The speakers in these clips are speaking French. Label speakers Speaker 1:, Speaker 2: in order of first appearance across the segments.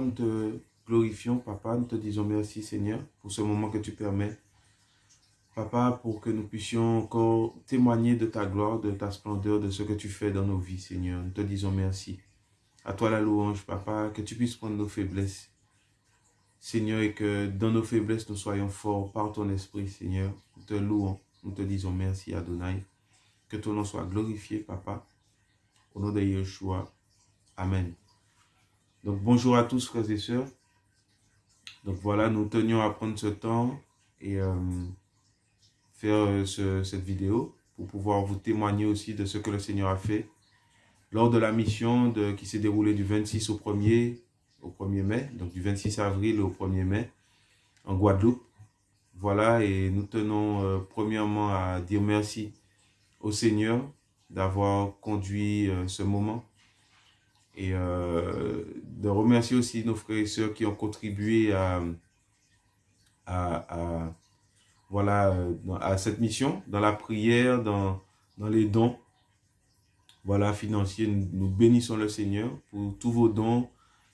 Speaker 1: nous te glorifions, Papa. Nous te disons merci, Seigneur, pour ce moment que tu permets. Papa, pour que nous puissions encore témoigner de ta gloire, de ta splendeur, de ce que tu fais dans nos vies, Seigneur. Nous te disons merci. À toi la louange, Papa, que tu puisses prendre nos faiblesses. Seigneur, et que dans nos faiblesses, nous soyons forts par ton esprit, Seigneur. Nous te louons, nous te disons merci, Adonai. Que ton nom soit glorifié, Papa. Au nom de Yeshua. Amen. Donc, bonjour à tous, frères et sœurs. Donc, voilà, nous tenions à prendre ce temps et euh, faire euh, cette vidéo pour pouvoir vous témoigner aussi de ce que le Seigneur a fait lors de la mission qui s'est déroulée du 26 au 1er, au 1er mai, donc du 26 avril au 1er mai, en Guadeloupe. Voilà, et nous tenons euh, premièrement à dire merci au Seigneur d'avoir conduit ce moment et euh, de remercier aussi nos frères et sœurs qui ont contribué à, à, voilà, à cette mission, dans la prière, dans, dans les dons voilà, financiers. Nous, bénissons le Seigneur pour tous vos dons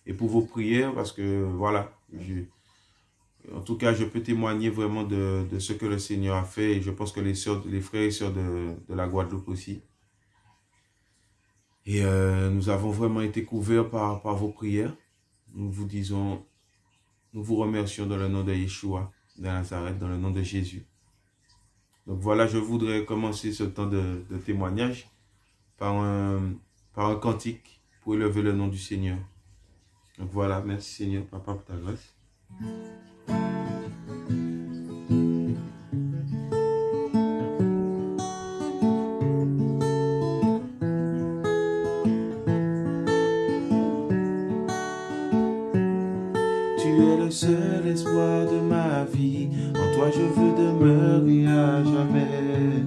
Speaker 1: et pour vos prières parce que, voilà, en tout cas, je peux témoigner vraiment de, ce que le Seigneur a fait et je pense que les, les frères et sœurs de, la Guadeloupe aussi. Et euh, nous avons vraiment été couverts par, par vos prières. Nous vous disons, nous vous remercions dans le nom de Yeshua, de Nazareth, dans le nom de Jésus. Donc voilà, je voudrais commencer ce temps de, de témoignage par un, par un cantique pour élever le nom du Seigneur. Donc voilà, merci Seigneur, Papa, pour ta grâce. Seul espoir de ma vie, en toi je veux demeurer à jamais.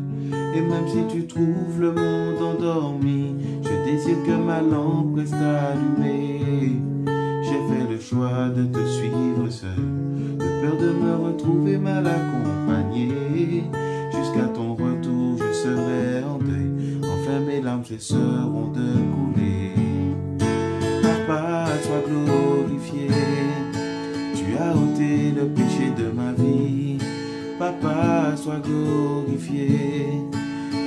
Speaker 1: Et même si tu trouves le monde endormi, je désire que ma lampe reste allumée. J'ai fait le choix de te suivre seul, de peur de me retrouver mal accompagné. Jusqu'à ton retour, je serai en deuil. Enfin, mes larmes cesseront de couler. Le péché de ma vie. Papa, sois glorifié.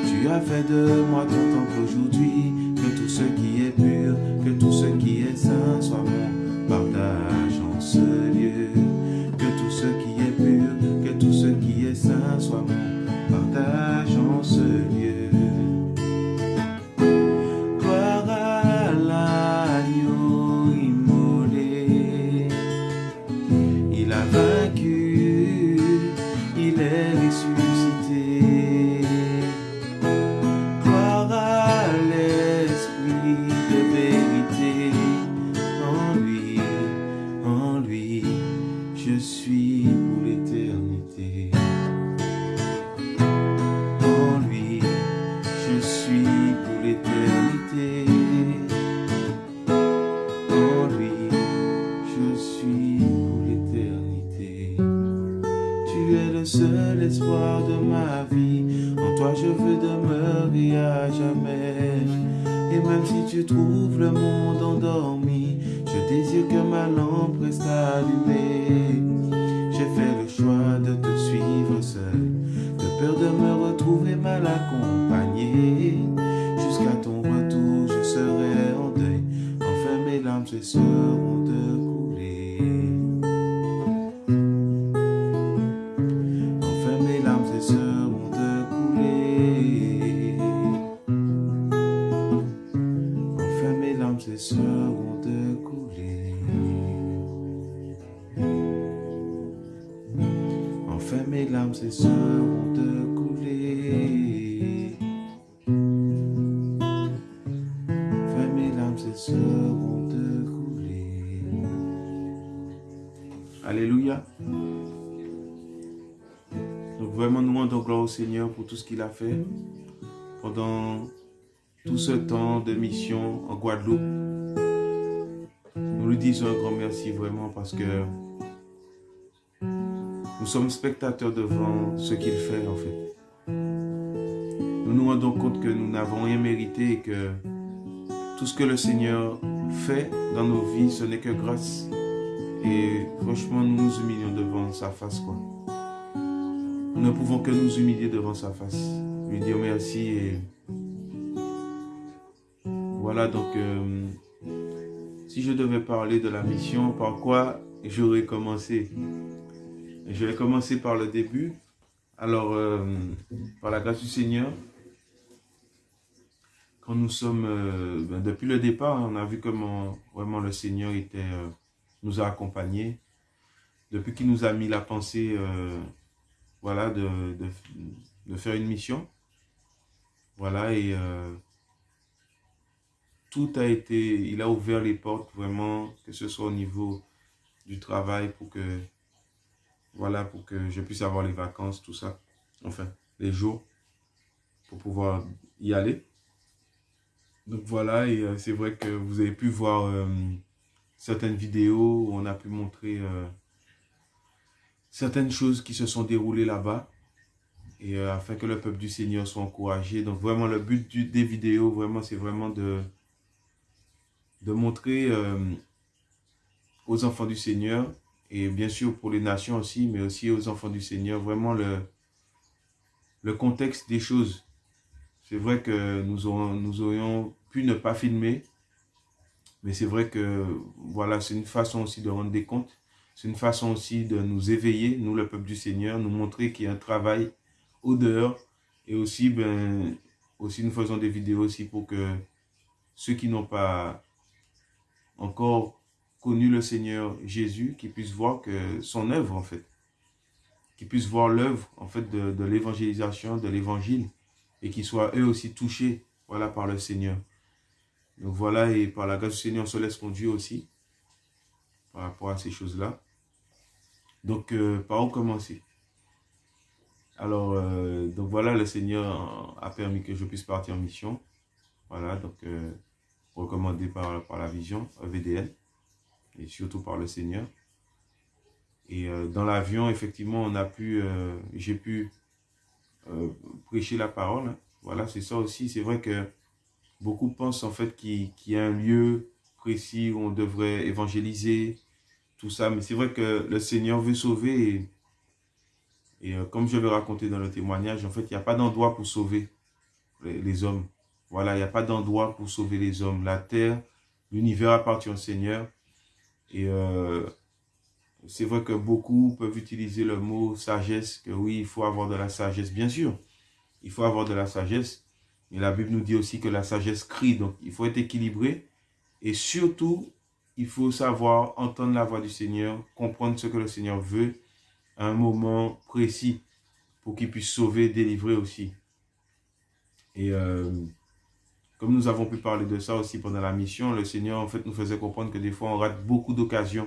Speaker 1: Tu as fait de moi ton temple aujourd'hui, que tout ce qui est pur, que tout ce qui est saint larmes cesseront de couler. Enfin mes larmes cesseront de couler. Enfin mes larmes cesseront de couler. Alléluia. Donc vraiment, nous rendons gloire au Seigneur pour tout ce qu'il a fait pendant tout ce temps de mission en Guadeloupe. Nous lui disons un grand merci vraiment parce que nous sommes spectateurs devant ce qu'il fait en fait. Nous nous rendons compte que nous n'avons rien mérité et que tout ce que le Seigneur fait dans nos vies, ce n'est que grâce Et franchement, nous nous humilions devant sa face, quoi. Nous ne pouvons que nous humilier devant sa face. Lui dire merci et... Voilà, donc... Euh, si je devais parler de la mission, par quoi j'aurais commencé? Je vais commencer par le début. Alors, euh, par la grâce du Seigneur, quand nous sommes, euh, ben, depuis le départ, on a vu comment vraiment le Seigneur était, nous a accompagnés. Depuis qu'il nous a mis la pensée voilà, de, de, faire une mission. Voilà, et tout a été, il a ouvert les portes vraiment, que ce soit au niveau du travail pour que, voilà, pour que je puisse avoir les vacances, tout ça. Enfin, les jours pour pouvoir y aller. Donc voilà, et euh, c'est vrai que vous avez pu voir euh, certaines vidéos où on a pu montrer certaines choses qui se sont déroulées là-bas et euh, afin que le peuple du Seigneur soit encouragé. Donc vraiment le but des vidéos, vraiment c'est vraiment de, de montrer euh, aux enfants du Seigneur et bien sûr pour les nations aussi, mais aussi aux enfants du Seigneur, vraiment le, le contexte des choses. C'est vrai que nous, aurons, nous aurions pu ne pas filmer, mais c'est vrai que voilà, c'est une façon aussi de rendre des comptes c'est une façon aussi de nous éveiller, nous le peuple du Seigneur, nous montrer qu'il y a un travail au dehors. Et aussi, ben, aussi nous faisons des vidéos aussi pour que ceux qui n'ont pas encore connu le Seigneur Jésus, qui puissent voir que son œuvre en fait, qui puissent voir l'œuvre en fait de, de l'évangélisation, de l'évangile, et qu'ils soient eux aussi touchés voilà, par le Seigneur. Donc voilà, et par la grâce du Seigneur, on se laisse conduire aussi par rapport à ces choses-là. Donc, euh, par où commencer? Alors, euh, donc voilà, le Seigneur a permis que je puisse partir en mission. Voilà, donc euh, recommandé par, par la vision VDL et surtout par le Seigneur. Et dans l'avion, effectivement, on a pu, j'ai pu prêcher la parole. Voilà, c'est ça aussi. C'est vrai que beaucoup pensent en fait qu'il y a un lieu précis où on devrait évangéliser, tout ça. Mais c'est vrai que le Seigneur veut sauver. Et, euh, comme je vais raconter dans le témoignage, en fait, il n'y a pas d'endroit pour sauver les, hommes. Voilà, il n'y a pas d'endroit pour sauver les hommes. La terre, l'univers appartient au Seigneur. Et euh, c'est vrai que beaucoup peuvent utiliser le mot sagesse, que oui, il faut avoir de la sagesse. Bien sûr, il faut avoir de la sagesse. Mais la Bible nous dit aussi que la sagesse crie. Donc, il faut être équilibré. Et surtout, il faut savoir entendre la voix du Seigneur, comprendre ce que le Seigneur veut à un moment précis pour qu'il puisse sauver, délivrer aussi. Et euh, comme nous avons pu parler de ça aussi pendant la mission, le Seigneur en fait nous faisait comprendre que des fois on rate beaucoup d'occasions.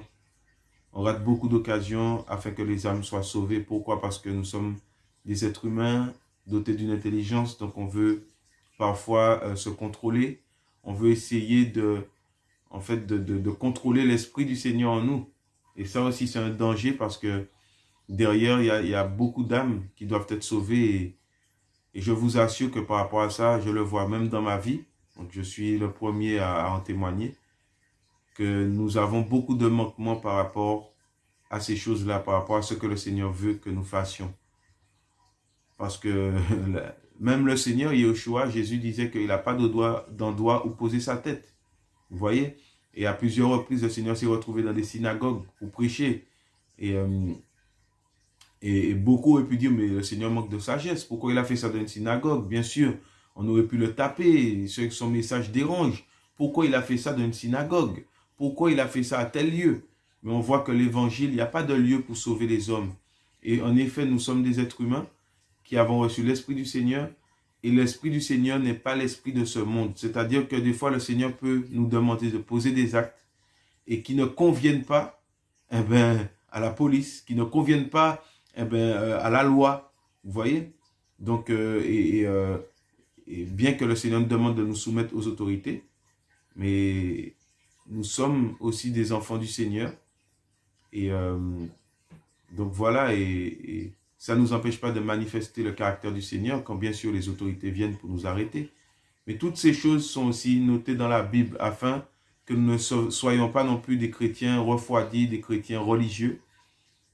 Speaker 1: On rate beaucoup d'occasions afin que les âmes soient sauvées. Pourquoi? Parce que nous sommes des êtres humains dotés d'une intelligence, donc on veut parfois euh, se contrôler. On veut essayer de en fait, de, contrôler l'Esprit du Seigneur en nous. Et ça aussi, c'est un danger parce que derrière, il y a, beaucoup d'âmes qui doivent être sauvées. Je vous assure que par rapport à ça, je le vois même dans ma vie. Donc, je suis le premier à, en témoigner. Que nous avons beaucoup de manquements par rapport à ces choses-là, par rapport à ce que le Seigneur veut que nous fassions. Parce que même le Seigneur, Yeshua, Jésus disait qu'il n'a pas d'endroit où poser sa tête. Vous voyez? Et à plusieurs reprises, le Seigneur s'est retrouvé dans des synagogues pour prêcher. Et, euh, et, beaucoup auraient pu dire, mais le Seigneur manque de sagesse. Pourquoi il a fait ça dans une synagogue? Bien sûr, on aurait pu le taper, son message dérange. Pourquoi il a fait ça dans une synagogue? Pourquoi il a fait ça à tel lieu? Mais on voit que l'évangile, il n'y a pas de lieu pour sauver les hommes. Et en effet, nous sommes des êtres humains qui avons reçu l'Esprit du Seigneur et l'Esprit du Seigneur n'est pas l'esprit de ce monde. C'est-à-dire que des fois, le Seigneur peut nous demander de poser des actes et qui ne conviennent pas eh ben, à la police, qui ne conviennent pas eh ben, euh, à la loi. Vous voyez? Donc, euh, euh, et, bien que le Seigneur nous demande de nous soumettre aux autorités, mais nous sommes aussi des enfants du Seigneur. Et donc voilà, et ça ne nous empêche pas de manifester le caractère du Seigneur, quand bien sûr les autorités viennent pour nous arrêter. Mais toutes ces choses sont aussi notées dans la Bible afin que nous ne soyons pas non plus des chrétiens refroidis, des chrétiens religieux,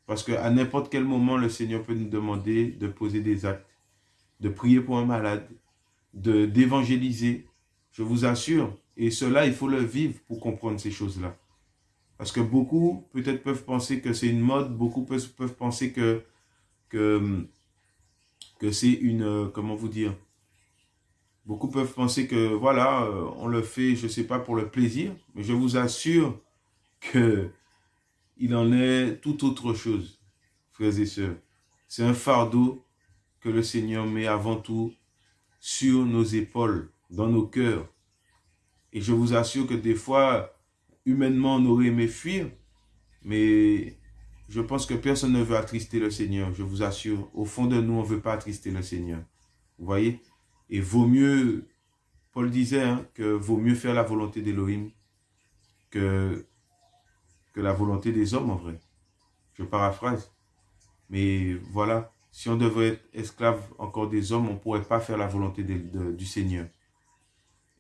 Speaker 1: parce qu'à n'importe quel moment, le Seigneur peut nous demander de poser des actes, de prier pour un malade, d'évangéliser. Je vous assure, et cela, il faut le vivre pour comprendre ces choses-là. Parce que beaucoup, peut-être, peuvent penser que c'est une mode, beaucoup peuvent, penser que, que, que c'est une, euh, comment vous dire, Beaucoup peuvent penser que, voilà, euh, on le fait, je ne sais pas, pour le plaisir, mais je vous assure que il en est tout autre chose, frères et sœurs. C'est un fardeau que le Seigneur met avant tout sur nos épaules, dans nos cœurs. Et je vous assure que des fois, humainement, on aurait aimé fuir, mais je pense que personne ne veut attrister le Seigneur, je vous assure. Au fond de nous, on ne veut pas attrister le Seigneur. Vous voyez? Et vaut mieux, Paul disait, hein, que vaut mieux faire la volonté d'Élohim que, que la volonté des hommes en vrai. Je paraphrase. Mais voilà, si on devrait être esclave encore des hommes, on ne pourrait pas faire la volonté du Seigneur.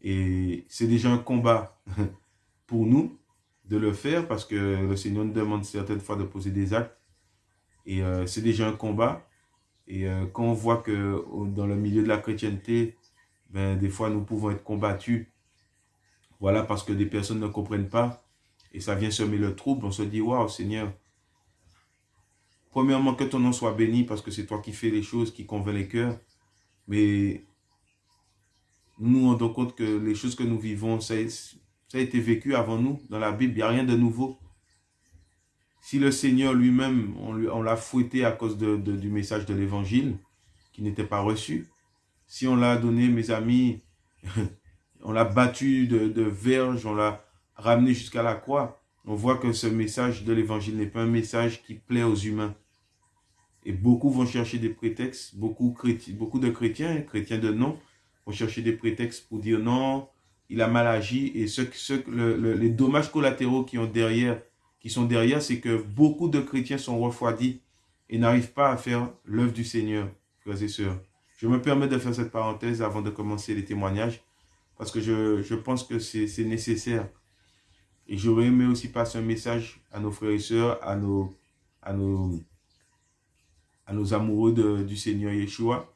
Speaker 1: Et c'est déjà un combat pour nous de le faire parce que le Seigneur nous demande certaines fois de poser des actes. Et euh, c'est déjà un combat. Et euh, quand on voit que dans le milieu de la chrétienté, ben, des fois nous pouvons être combattus, voilà, parce que des personnes ne comprennent pas, et ça vient semer le trouble, on se dit, waouh Seigneur, premièrement que ton nom soit béni, parce que c'est toi qui fais les choses, qui convainc les cœurs, mais nous rendons compte que les choses que nous vivons, ça, ça a été vécu avant nous, dans la Bible, il n'y a rien de nouveau. Si le Seigneur lui-même, on l'a fouetté à cause du message de l'évangile, qui n'était pas reçu, si on l'a donné, mes amis, on l'a battu de, de verge, on l'a ramené jusqu'à la croix, on voit que ce message de l'évangile n'est pas un message qui plaît aux humains. Et beaucoup vont chercher des prétextes, beaucoup, beaucoup de chrétiens, chrétiens de nom, vont chercher des prétextes pour dire non, il a mal agi, et ce, ce, les dommages collatéraux qui ont derrière qui sont derrière, c'est que beaucoup de chrétiens sont refroidis et n'arrivent pas à faire l'œuvre du Seigneur, frères et sœurs. Je me permets de faire cette parenthèse avant de commencer les témoignages, parce que je, pense que c'est nécessaire. Et j'aurais aimé aussi passer un message à nos frères et sœurs, à nos, à nos, à nos amoureux du Seigneur Yeshua,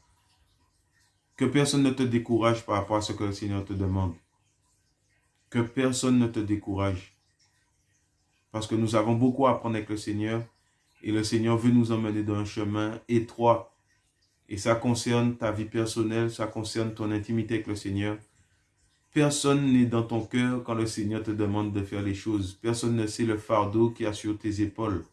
Speaker 1: que personne ne te décourage par rapport à ce que le Seigneur te demande. Que personne ne te décourage. Parce que nous avons beaucoup à apprendre avec le Seigneur. Et le Seigneur veut nous emmener dans un chemin étroit. Et ça concerne ta vie personnelle, ça concerne ton intimité avec le Seigneur. Personne n'est dans ton cœur quand le Seigneur te demande de faire les choses. Personne ne sait le fardeau qui a sur tes épaules.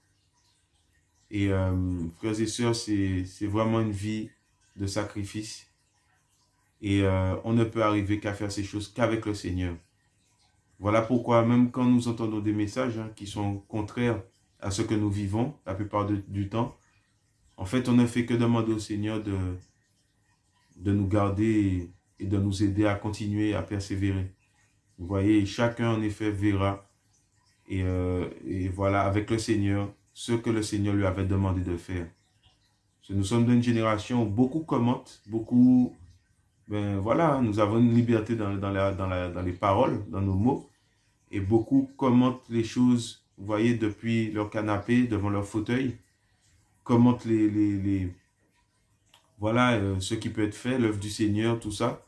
Speaker 1: Et euh, frères et sœurs, c'est vraiment une vie de sacrifice. Et euh, on ne peut arriver qu'à faire ces choses qu'avec le Seigneur. Voilà pourquoi même quand nous entendons des messages hein, qui sont contraires à ce que nous vivons la plupart du temps, en fait, on ne fait que demander au Seigneur de, de nous garder et, de nous aider à continuer à persévérer. Vous voyez, chacun en effet verra et, euh, et, voilà, avec le Seigneur, ce que le Seigneur lui avait demandé de faire. nous sommes d'une génération où beaucoup commentent, beaucoup, ben voilà, nous avons une liberté dans, dans, la, dans, la, dans les paroles, dans nos mots, et beaucoup commentent les choses, vous voyez, depuis leur canapé, devant leur fauteuil, commentent les, les, voilà, euh, ce qui peut être fait, l'œuvre du Seigneur, tout ça.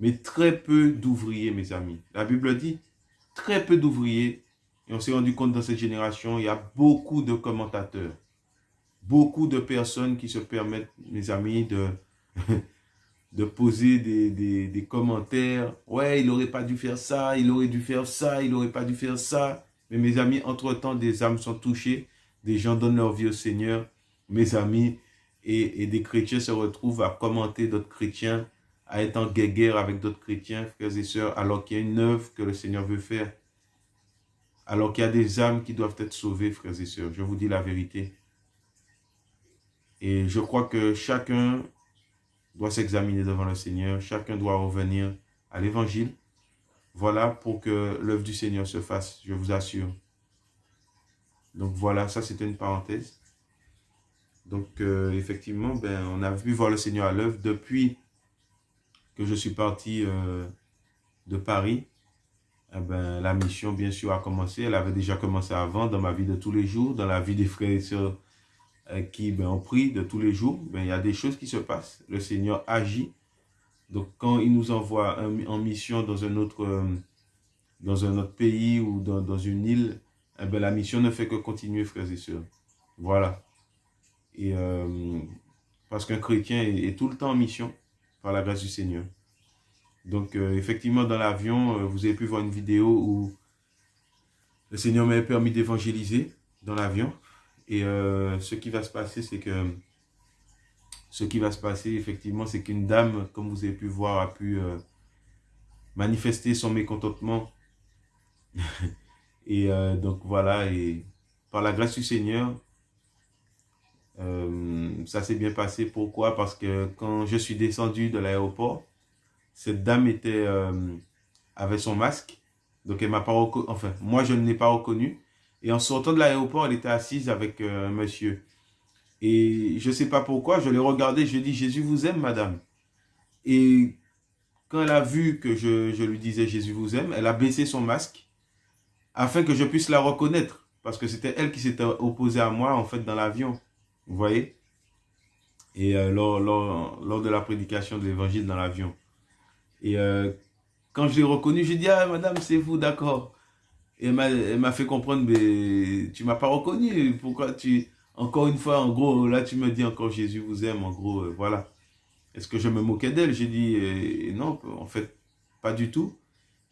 Speaker 1: Mais très peu d'ouvriers, mes amis. La Bible dit, très peu d'ouvriers. Et on s'est rendu compte dans cette génération, il y a beaucoup de commentateurs. Beaucoup de personnes qui se permettent, mes amis, de de poser des, commentaires. Ouais, il n'aurait pas dû faire ça, il aurait dû faire ça, il n'aurait pas dû faire ça. Mais mes amis, entre-temps, des âmes sont touchées. Des gens donnent leur vie au Seigneur. Mes amis, et, des chrétiens se retrouvent à commenter d'autres chrétiens, à être en guerre avec d'autres chrétiens, frères et sœurs, alors qu'il y a une œuvre que le Seigneur veut faire. Alors qu'il y a des âmes qui doivent être sauvées, frères et sœurs. Je vous dis la vérité. Et je crois que chacun doit s'examiner devant le Seigneur. Chacun doit revenir à l'évangile. Voilà pour que l'œuvre du Seigneur se fasse, je vous assure. Donc voilà, ça c'était une parenthèse. Donc euh, effectivement, ben, on a vu voir le Seigneur à l'œuvre depuis que je suis parti euh, de Paris. eh ben, la mission, bien sûr, a commencé. Elle avait déjà commencé avant dans ma vie de tous les jours, dans la vie des frères et sœurs euh, qui ben, ont pris de tous les jours. Ben, il y a des choses qui se passent. Le Seigneur agit. Donc, quand il nous envoie en mission dans un autre, euh, dans un autre pays ou dans, une île, eh ben, la mission ne fait que continuer, frères et sœurs. Voilà. Et parce qu'un chrétien est, tout le temps en mission par la grâce du Seigneur. Donc, euh, effectivement, dans l'avion, euh, vous avez pu voir une vidéo où le Seigneur m'a permis d'évangéliser dans l'avion. Et ce qui va se passer, c'est que ce qui va se passer, effectivement, c'est qu'une dame, comme vous avez pu voir, a pu manifester son mécontentement. et donc, voilà, et par la grâce du Seigneur, euh, ça s'est bien passé. Pourquoi? Parce que quand je suis descendu de l'aéroport, cette dame était euh, avait son masque. Donc, elle m'a pas reconnu. Enfin, moi, je ne l'ai pas reconnu. Et en sortant de l'aéroport, elle était assise avec euh, un monsieur. Et je ne sais pas pourquoi, je l'ai regardé, je lui ai dit, Jésus vous aime, madame. Et quand elle a vu que je lui disais, Jésus vous aime, elle a baissé son masque afin que je puisse la reconnaître. Parce que c'était elle qui s'était opposée à moi, en fait, dans l'avion. Vous voyez? Et euh, lors, lors, de la prédication de l'évangile dans l'avion. Et euh, quand je l'ai reconnu, j'ai dit, ah madame, c'est vous, d'accord. Et elle m'a fait comprendre, mais tu m'as pas reconnu. Pourquoi tu... Encore une fois, en gros, là tu me dis encore Jésus vous aime, en gros, euh, voilà. Est-ce que je me moquais d'elle? J'ai dit, non, en fait, pas du tout.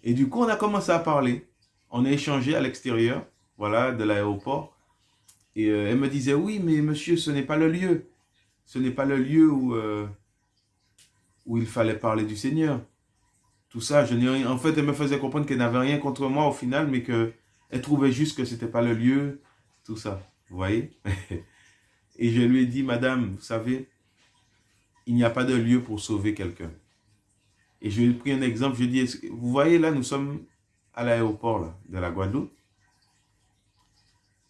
Speaker 1: Et du coup, on a commencé à parler. On a échangé à l'extérieur, voilà, de l'aéroport. Et euh, elle me disait, oui, mais monsieur, ce n'est pas le lieu. Ce n'est pas le lieu où, euh, où il fallait parler du Seigneur. Tout ça, je n'ai rien. En fait, elle me faisait comprendre qu'elle n'avait rien contre moi au final, mais qu'elle trouvait juste que ce n'était pas le lieu. Tout ça, vous voyez? Et je lui ai dit, madame, vous savez, il n'y a pas de lieu pour sauver quelqu'un. Et je lui ai pris un exemple, je lui ai dit, vous voyez là, nous sommes à l'aéroport de la Guadeloupe.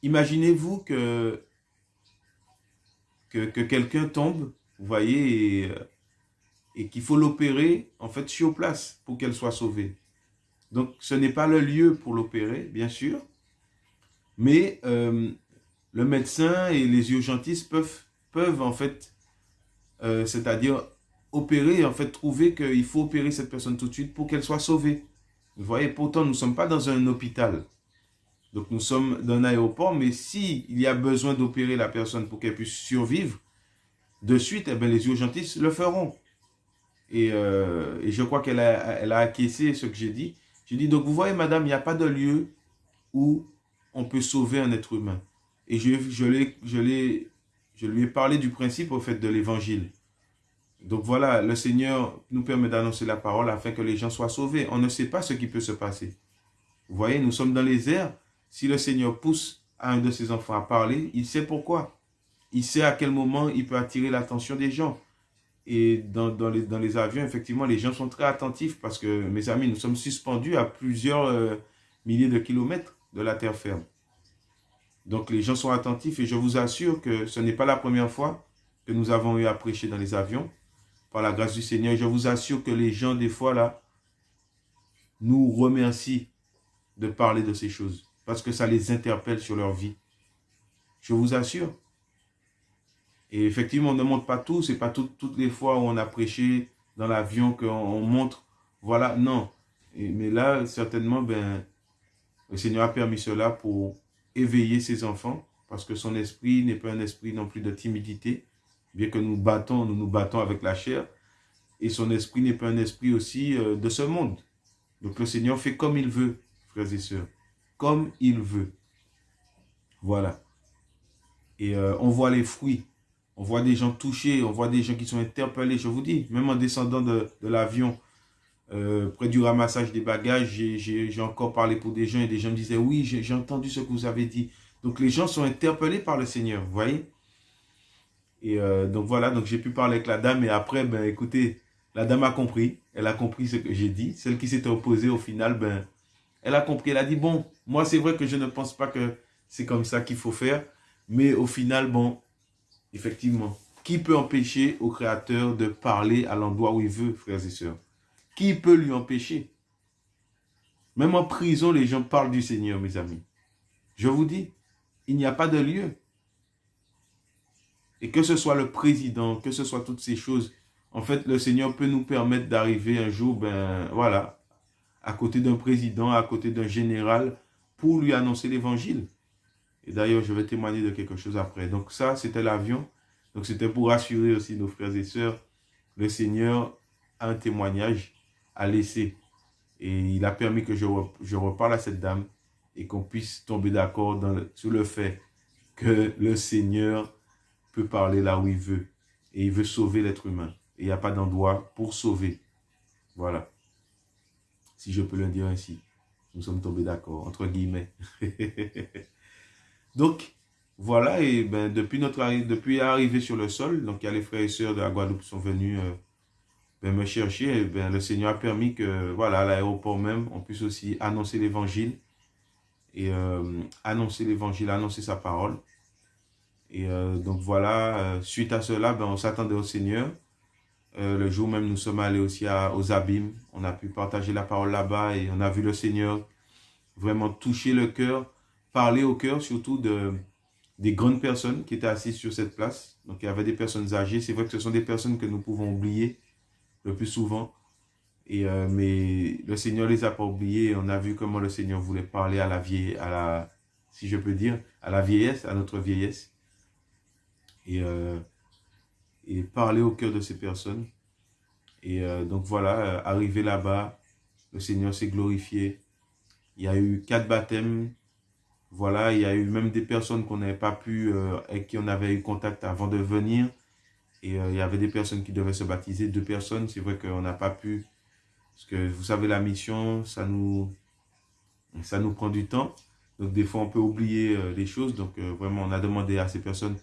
Speaker 1: Imaginez-vous que, que, quelqu'un tombe, vous voyez, euh, et, qu'il faut l'opérer, en fait, sur place pour qu'elle soit sauvée. Donc, ce n'est pas le lieu pour l'opérer, bien sûr, mais euh, le médecin et les urgentistes peuvent, peuvent en fait, euh, c'est-à-dire opérer, en fait, trouver qu'il faut opérer cette personne tout de suite pour qu'elle soit sauvée. Vous voyez, pourtant, nous ne sommes pas dans un hôpital. Donc nous sommes dans un aéroport, mais s'il il y a besoin d'opérer la personne pour qu'elle puisse survivre, de suite, eh bien, les urgentistes le feront. Et, euh, je crois qu'elle a, acquiescé ce que j'ai dit. J'ai dit, donc vous voyez madame, il n'y a pas de lieu où on peut sauver un être humain. Et je, je lui ai parlé du principe au fait de l'évangile. Donc voilà, le Seigneur nous permet d'annoncer la parole afin que les gens soient sauvés. On ne sait pas ce qui peut se passer. Vous voyez, nous sommes dans les airs, si le Seigneur pousse un de ses enfants à parler, il sait pourquoi. Il sait à quel moment il peut attirer l'attention des gens. Et dans, les, dans, les, avions, effectivement, les gens sont très attentifs parce que, mes amis, nous sommes suspendus à plusieurs euh, milliers de kilomètres de la terre ferme. Donc, les gens sont attentifs et je vous assure que ce n'est pas la première fois que nous avons eu à prêcher dans les avions. Par la grâce du Seigneur, je vous assure que les gens, des fois, là, nous remercient de parler de ces choses parce que ça les interpelle sur leur vie. Je vous assure. Et effectivement, on ne montre pas tout. Ce n'est pas toutes les fois où on a prêché dans l'avion qu'on montre. Voilà, non. mais là, certainement, ben, le Seigneur a permis cela pour éveiller ses enfants. Parce que son esprit n'est pas un esprit non plus de timidité. Bien que nous battons, nous nous battons avec la chair. Et son esprit n'est pas un esprit aussi euh, de ce monde. Donc le Seigneur fait comme il veut, frères et sœurs comme il veut. Voilà. Et euh, on voit les fruits. On voit des gens touchés, on voit des gens qui sont interpellés. Je vous dis, même en descendant de, l'avion, euh, près du ramassage des bagages, j'ai encore parlé pour des gens et des gens me disaient, oui, j'ai entendu ce que vous avez dit. Donc les gens sont interpellés par le Seigneur, vous voyez? Et euh, donc voilà, donc j'ai pu parler avec la dame et après, ben écoutez, la dame a compris, elle a compris ce que j'ai dit. Celle qui s'était opposée au final, ben elle a compris, elle a dit, bon, moi c'est vrai que je ne pense pas que c'est comme ça qu'il faut faire, mais au final, bon, effectivement, qui peut empêcher au Créateur de parler à l'endroit où il veut, frères et sœurs? Qui peut lui empêcher? Même en prison, les gens parlent du Seigneur, mes amis. Je vous dis, il n'y a pas de lieu. Et que ce soit le président, que ce soit toutes ces choses, en fait, le Seigneur peut nous permettre d'arriver un jour, ben voilà, à côté d'un président, à côté d'un général, pour lui annoncer l'évangile. Et d'ailleurs, je vais témoigner de quelque chose après. Donc ça, c'était l'avion. Donc c'était pour rassurer aussi nos frères et sœurs. Le Seigneur a un témoignage à laisser. Et il a permis que je, je reparle à cette dame et qu'on puisse tomber d'accord sur le fait que le Seigneur peut parler là où il veut. Et il veut sauver l'être humain. Et il n'y a pas d'endroit pour sauver. Voilà. Si je peux le dire ainsi. Nous sommes tombés d'accord, entre guillemets. donc, voilà, et ben, depuis notre depuis sur le sol, donc il y a les frères et sœurs de la Guadeloupe qui sont venus euh, ben, me chercher. Et ben, le Seigneur a permis que, voilà, à l'aéroport même, on puisse aussi annoncer l'évangile. Et euh, annoncer l'évangile, annoncer sa parole. Et euh, donc voilà, suite à cela, ben, on s'attendait au Seigneur. Euh, le jour même, nous sommes allés aussi aux abîmes. On a pu partager la parole là-bas et on a vu le Seigneur vraiment toucher le cœur, parler au cœur surtout de, des grandes personnes qui étaient assises sur cette place. Donc, il y avait des personnes âgées. C'est vrai que ce sont des personnes que nous pouvons oublier le plus souvent. Et, euh, mais le Seigneur les a pas oubliés. On a vu comment le Seigneur voulait parler à la vieille, à la, si je peux dire, à la vieillesse, à notre vieillesse. Et euh, et parler au cœur de ces personnes. Et euh, donc voilà, euh, arrivé là-bas, le Seigneur s'est glorifié. Il y a eu quatre baptêmes. Voilà, il y a eu même des personnes qu'on n'avait pas pu, euh, avec qui on avait eu contact avant de venir. Et il y avait des personnes qui devaient se baptiser, deux personnes. C'est vrai qu'on n'a pas pu, parce que vous savez, la mission, ça nous, ça nous prend du temps. Donc des fois, on peut oublier les choses. Donc vraiment, on a demandé à ces personnes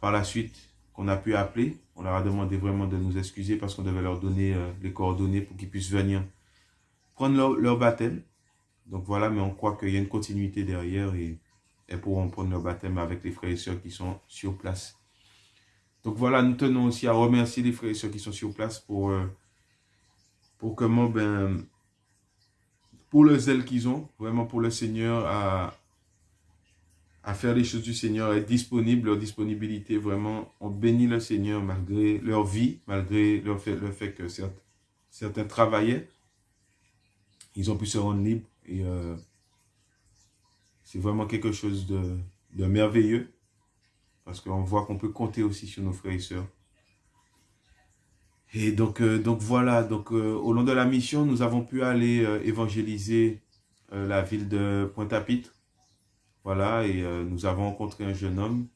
Speaker 1: par la suite qu'on a pu appeler. On leur a demandé vraiment de nous excuser parce qu'on devait leur donner euh, les coordonnées pour qu'ils puissent venir prendre leur, baptême. Donc voilà, mais on croit qu'il y a une continuité derrière et elles pourront prendre leur baptême avec les frères et sœurs qui sont sur place. Donc voilà, nous tenons aussi à remercier les frères et sœurs qui sont sur place pour, euh, ben, pour le zèle qu'ils ont, vraiment pour le Seigneur, à faire les choses du Seigneur, être disponible, leur disponibilité, vraiment, on bénit le Seigneur malgré leur vie, malgré le fait, que certains, travaillaient, ils ont pu se rendre libres et euh, c'est vraiment quelque chose de, de merveilleux parce qu'on voit qu'on peut compter aussi sur nos frères et sœurs. Et donc, euh, donc voilà, donc euh, au long de la mission, nous avons pu aller évangéliser la ville de Pointe-à-Pitre voilà, et euh, nous avons rencontré un jeune homme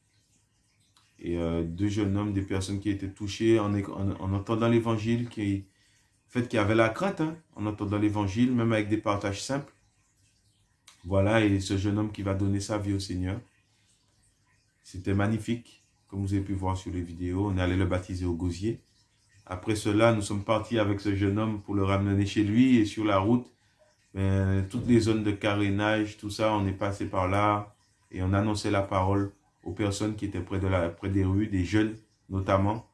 Speaker 1: et euh, deux jeunes hommes, des personnes qui étaient touchées en, en, entendant l'évangile, qui, fait, avaient la crainte hein, en entendant l'évangile, même avec des partages simples. Voilà, et ce jeune homme qui va donner sa vie au Seigneur. C'était magnifique, comme vous avez pu voir sur les vidéos. On est allé le baptiser au gosier. Après cela, nous sommes partis avec ce jeune homme pour le ramener chez lui. Et sur la route, toutes les zones de carénage, tout ça, on est passé par là et on annonçait la parole aux personnes qui étaient près, de la, près des rues, des jeunes notamment,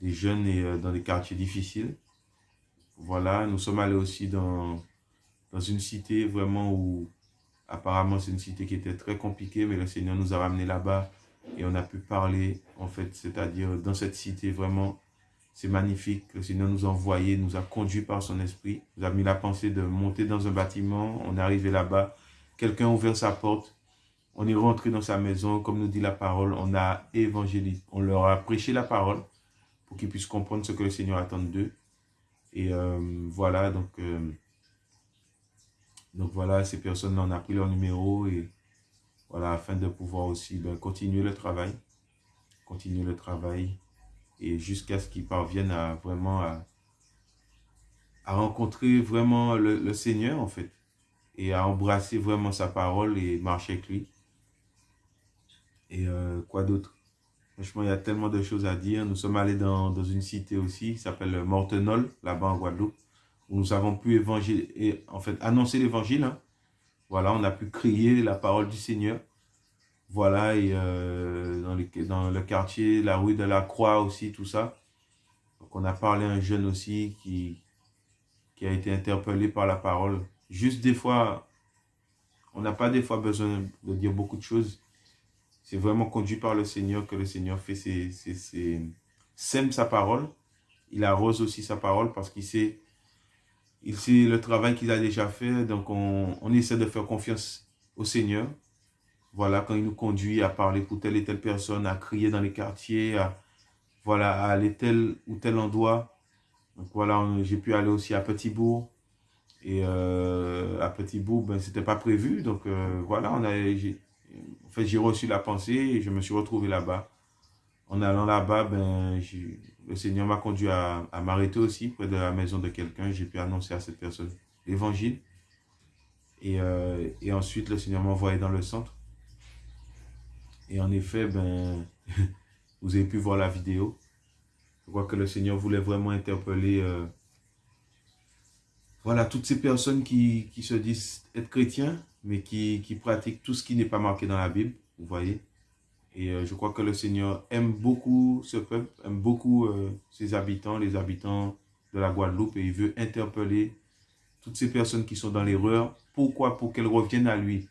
Speaker 1: des jeunes et euh, dans des quartiers difficiles. Voilà, nous sommes allés aussi dans, dans une cité vraiment où apparemment c'est une cité qui était très compliquée, mais le Seigneur nous a ramenés là-bas et on a pu parler en fait, c'est-à-dire dans cette cité vraiment c'est magnifique. Le Seigneur nous a envoyés, nous a conduits par son esprit. Nous a mis la pensée de monter dans un bâtiment. On est arrivé là-bas. Quelqu'un a ouvert sa porte. On est rentré dans sa maison. Comme nous dit la parole, on a évangélisé. On leur a prêché la parole pour qu'ils puissent comprendre ce que le Seigneur attend d'eux. Et euh, voilà, donc, euh, donc voilà, ces personnes-là, on a pris leur numéro et voilà, afin de pouvoir aussi ben, continuer le travail. Continuer le travail et jusqu'à ce qu'ils parviennent à vraiment à, rencontrer vraiment le, Seigneur en fait et à embrasser vraiment sa parole et marcher avec lui. Et euh, quoi d'autre? Franchement, il y a tellement de choses à dire. Nous sommes allés dans, une cité aussi, qui s'appelle Mortenol, là-bas en Guadeloupe, où nous avons pu évangile, en fait, annoncer l'évangile. Hein. Voilà, on a pu crier la parole du Seigneur. Voilà, et euh, dans, le quartier, la rue de la Croix aussi, tout ça. Donc on a parlé à un jeune aussi qui, qui a été interpellé par la parole. juste des fois, on n'a pas des fois besoin de dire beaucoup de choses. C'est vraiment conduit par le Seigneur que le Seigneur fait ses, sème sa parole. Il arrose aussi sa parole parce qu'il sait, il sait le travail qu'il a déjà fait. Donc, on, on essaie de faire confiance au Seigneur. Voilà, quand il nous conduit à parler pour telle et telle personne, à crier dans les quartiers, à, voilà, aller tel ou tel endroit. Donc voilà, j'ai pu aller aussi à Petit-Bourg. Et euh, à Petit-Bourg, ben, c'était pas prévu. Donc euh, voilà, on fait, j'ai reçu la pensée et je me suis retrouvé là-bas. En allant là-bas, ben, le Seigneur m'a conduit à, à m'arrêter aussi près de la maison de quelqu'un. J'ai pu annoncer à cette personne l'évangile. Et, euh, et ensuite, le Seigneur m'a envoyé dans le centre. Et en effet, ben, vous avez pu voir la vidéo. Je crois que le Seigneur voulait vraiment interpeller euh, voilà, toutes ces personnes qui, qui, se disent être chrétiens, mais qui, qui pratiquent tout ce qui n'est pas marqué dans la Bible, vous voyez. Et euh, je crois que le Seigneur aime beaucoup ce peuple, aime beaucoup euh, ses habitants, les habitants de la Guadeloupe, et il veut interpeller toutes ces personnes qui sont dans l'erreur. Pourquoi? Pour qu'elles reviennent à lui.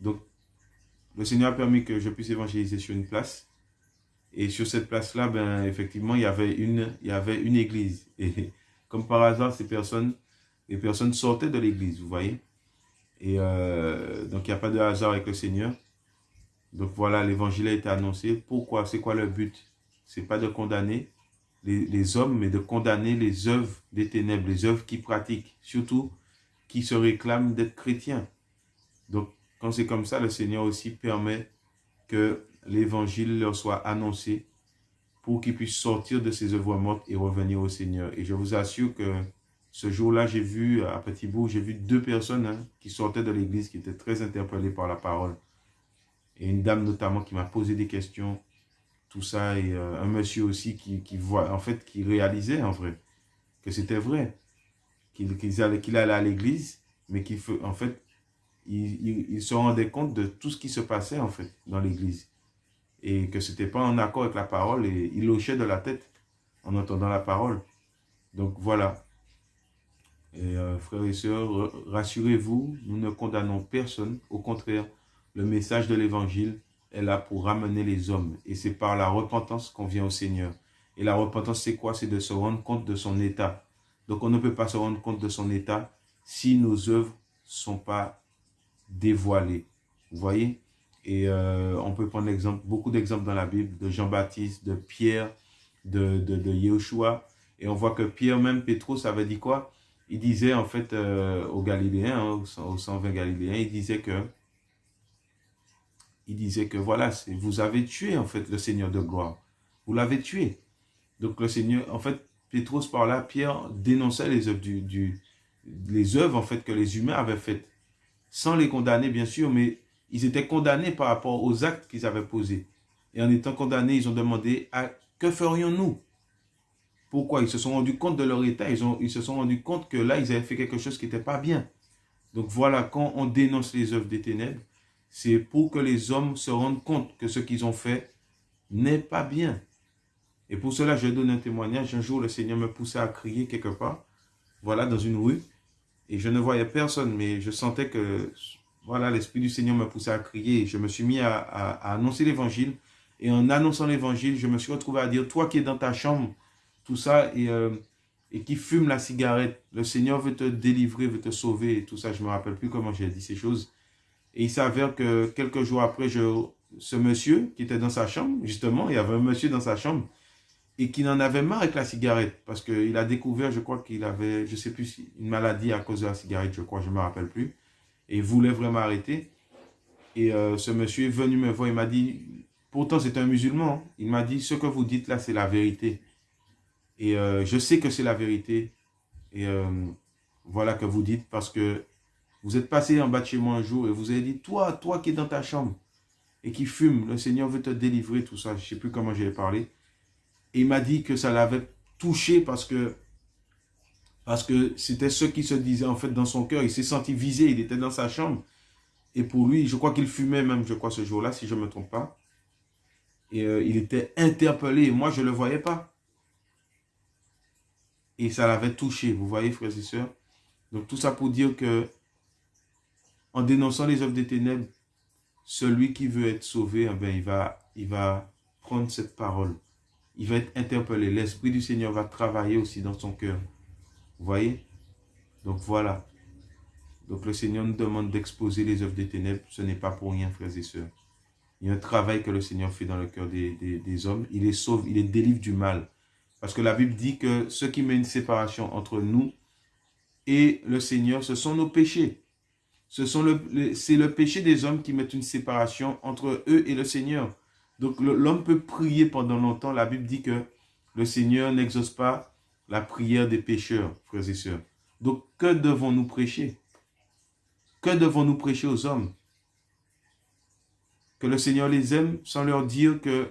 Speaker 1: Donc, le Seigneur a permis que je puisse évangéliser sur une place. Et sur cette place-là, ben, effectivement, il y avait une, il y avait une église. Et comme par hasard, ces personnes, les personnes sortaient de l'église, vous voyez. Et euh, donc, il n'y a pas de hasard avec le Seigneur. Donc voilà, l'évangile a été annoncé. Pourquoi? C'est quoi le but? C'est pas de condamner les, les, hommes, mais de condamner les œuvres des ténèbres, les œuvres qui pratiquent, surtout qui se réclament d'être chrétiens. Donc, quand c'est comme ça, le Seigneur aussi permet que l'évangile leur soit annoncé pour qu'ils puissent sortir de ces œuvres mortes et revenir au Seigneur. Et je vous assure que ce jour-là, j'ai vu à Petit Bourg, j'ai vu deux personnes hein, qui sortaient de l'église, qui étaient très interpellées par la parole. Et une dame notamment qui m'a posé des questions, tout ça, et euh, un monsieur aussi qui, qui, voit, en fait, qui réalisait en vrai que c'était vrai, qu'il allait, allait à l'église, mais qu'il en fait, il, il, se rendait compte de tout ce qui se passait en fait dans l'église et que c'était pas en accord avec la parole et il hochait de la tête en entendant la parole. Donc voilà. Et euh, frères et sœurs, rassurez-vous, nous ne condamnons personne. Au contraire, le message de l'évangile est là pour ramener les hommes. Et c'est par la repentance qu'on vient au Seigneur. Et la repentance, c'est quoi? C'est de se rendre compte de son état. Donc on ne peut pas se rendre compte de son état si nos œuvres ne sont pas dévoilées. Vous voyez? Et euh, on peut prendre exemple, beaucoup d'exemples dans la Bible, de Jean-Baptiste, de Pierre, de, de, de Yeshua. Et on voit que Pierre, même Pétrus, avait dit quoi? Il disait en fait euh, aux Galiléens, hein, aux 120 Galiléens, il disait que il disait que voilà, vous avez tué en fait le Seigneur de gloire. Vous l'avez tué. Donc le Seigneur, en fait, Pétrus par là, Pierre dénonçait les œuvres, du, du, les œuvres en fait que les humains avaient faites. Sans les condamner bien sûr, mais ils étaient condamnés par rapport aux actes qu'ils avaient posés. Et en étant condamnés, ils ont demandé, à, que ferions-nous? Pourquoi? Ils se sont rendus compte de leur état, ils, ils se sont rendus compte que là, ils avaient fait quelque chose qui n'était pas bien. Donc voilà, quand on dénonce les œuvres des ténèbres, c'est pour que les hommes se rendent compte que ce qu'ils ont fait n'est pas bien. Et pour cela, je donne un témoignage. Un jour, le Seigneur me poussait à crier quelque part, voilà, dans une rue. Et je ne voyais personne, mais je sentais que, voilà, l'Esprit du Seigneur me poussait à crier. je me suis mis à, annoncer l'Évangile. Et en annonçant l'Évangile, je me suis retrouvé à dire, toi qui es dans ta chambre, tout ça, et, euh, et qui fume la cigarette, le Seigneur veut te délivrer, veut te sauver, et tout ça. Je ne me rappelle plus comment j'ai dit ces choses. Et il s'avère que quelques jours après, ce monsieur qui était dans sa chambre, justement, il y avait un monsieur dans sa chambre, et qui n'en avait marre avec la cigarette, parce qu'il a découvert, je crois qu'il avait, je sais plus, une maladie à cause de la cigarette, je crois, je ne me rappelle plus, et il voulait vraiment arrêter. Et euh, ce monsieur est venu me voir, il m'a dit, pourtant c'est un musulman, hein. il m'a dit, ce que vous dites là, c'est la vérité. Et euh, je sais que c'est la vérité, et euh, voilà que vous dites, parce que vous êtes passé en bas de chez moi un jour et vous avez dit, toi, toi qui es dans ta chambre et qui fume, le Seigneur veut te délivrer, tout ça. Je ne sais plus comment j'ai parlé. Et il m'a dit que ça l'avait touché parce que parce que c'était ce qui se disait en fait dans son cœur. Il s'est senti visé, il était dans sa chambre. Et pour lui, je crois qu'il fumait même, je crois, ce jour-là, si je ne me trompe pas. Et euh, il était interpellé. moi, je ne le voyais pas. Et ça l'avait touché, vous voyez, frères et sœurs. Donc, tout ça pour dire que en dénonçant les œuvres des ténèbres, celui qui veut être sauvé, eh ben, il, va, il va prendre cette parole. Il va être interpellé. L'Esprit du Seigneur va travailler aussi dans son cœur. Vous voyez? Donc voilà. Donc le Seigneur nous demande d'exposer les œuvres des ténèbres. Ce n'est pas pour rien, frères et sœurs. Il y a un travail que le Seigneur fait dans le cœur des, hommes. Il les sauve, il les délivre du mal. Parce que la Bible dit que ce qui met une séparation entre nous et le Seigneur, ce sont nos péchés. C'est le, c'est le péché des hommes qui met une séparation entre eux et le Seigneur. Donc l'homme peut prier pendant longtemps. La Bible dit que le Seigneur n'exauce pas la prière des pécheurs, frères et sœurs. Donc que devons-nous prêcher? Que devons-nous prêcher aux hommes? Que le Seigneur les aime sans leur dire que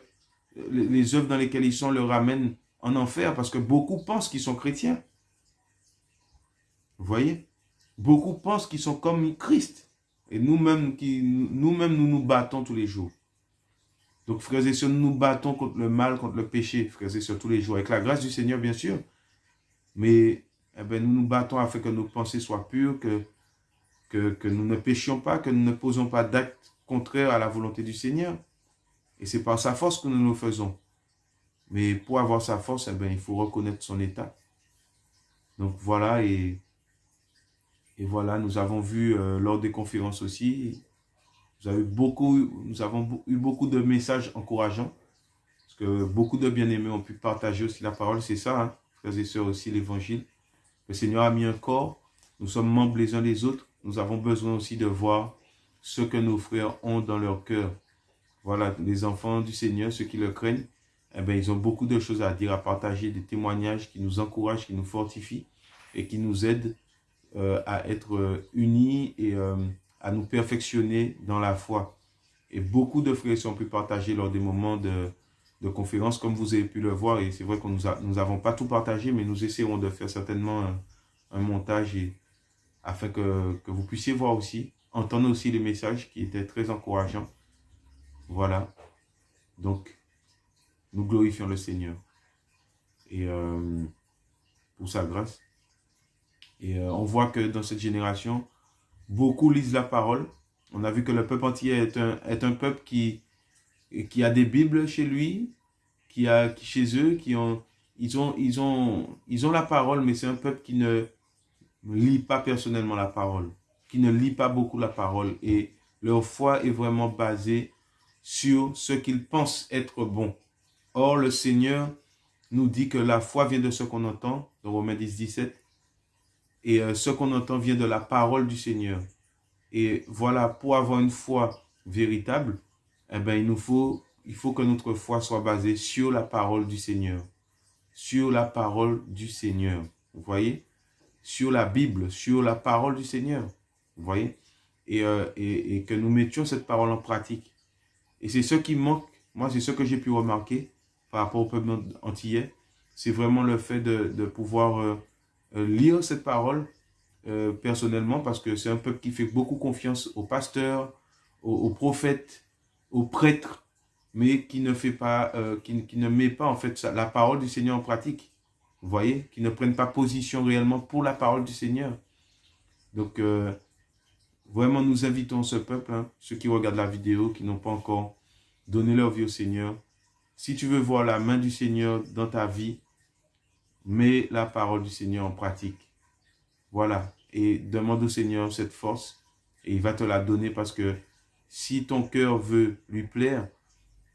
Speaker 1: les œuvres dans lesquelles ils sont leur ramènent en enfer parce que beaucoup pensent qu'ils sont chrétiens. Vous voyez? Beaucoup pensent qu'ils sont comme Christ. Et nous-mêmes, nous-mêmes, nous nous battons tous les jours. Donc, frères et sœurs, nous nous battons contre le mal, contre le péché, frères et sœurs, tous les jours. Avec la grâce du Seigneur, bien sûr. Mais eh ben, nous nous battons afin que nos pensées soient pures, que, que, que nous ne péchions pas, que nous ne posons pas d'actes contraires à la volonté du Seigneur. Et c'est par sa force que nous le faisons. Mais pour avoir sa force, eh ben, il faut reconnaître son état. Donc voilà, et et voilà, nous avons vu euh, lors des conférences aussi, nous, avons eu beaucoup de messages encourageants. Parce que beaucoup de bien-aimés ont pu partager aussi la parole. C'est ça, hein, frères et sœurs, aussi l'évangile. Le Seigneur a mis un corps. Nous sommes membres les uns des autres. Nous avons besoin aussi de voir ce que nos frères ont dans leur cœur. Voilà, les enfants du Seigneur, ceux qui le craignent, eh bien, ils ont beaucoup de choses à dire, à partager, des témoignages qui nous encouragent, qui nous fortifient et qui nous aident euh, à être euh, unis et euh, à nous perfectionner dans la foi. Et beaucoup de frères ont pu partager lors des moments de, de conférence, comme vous avez pu le voir. Et c'est vrai que nous n'avons pas tout partagé, mais nous essaierons de faire certainement un, montage afin que, que, vous puissiez voir aussi, entendre aussi les messages qui étaient très encourageants. Voilà. Donc, nous glorifions le Seigneur. Et pour sa grâce. Et euh, on voit que dans cette génération, beaucoup lisent la parole. On a vu que le peuple entier est un, est un peuple qui, qui a des Bibles chez lui, qui a qui, chez eux, qui ont ils ont ils ont ils ont la parole, mais c'est un peuple qui ne lit pas personnellement la parole, qui ne lit pas beaucoup la parole et leur foi est vraiment basée sur ce qu'ils pensent être bon. Or le Seigneur nous dit que la foi vient de ce qu'on entend, dans Romains 10, 17, et euh, ce qu'on entend vient de la parole du Seigneur. Et voilà, pour avoir une foi véritable, eh ben, il nous faut, il faut que notre foi soit basée sur la parole du Seigneur. Sur la parole du Seigneur. Vous voyez? Sur la Bible, sur la parole du Seigneur. Vous voyez? Et, euh, et, et, que nous mettions cette parole en pratique. Et c'est ce qui manque. Moi, c'est ce que j'ai pu remarquer par rapport au peuple antillais. C'est vraiment le fait de, de pouvoir... Euh, lire cette parole euh, personnellement parce que c'est un peuple qui fait beaucoup confiance aux pasteurs, aux, prophètes, aux prêtres, mais qui ne fait pas, euh, qui, qui, ne met pas en fait la parole du Seigneur en pratique. Vous voyez, qui ne prennent pas position réellement pour la parole du Seigneur. Donc, vraiment, nous invitons ce peuple, hein, ceux qui regardent la vidéo, qui n'ont pas encore donné leur vie au Seigneur. Si tu veux voir la main du Seigneur dans ta vie, mets la parole du Seigneur en pratique. Voilà. Et demande au Seigneur cette force et il va te la donner parce que si ton cœur veut lui plaire,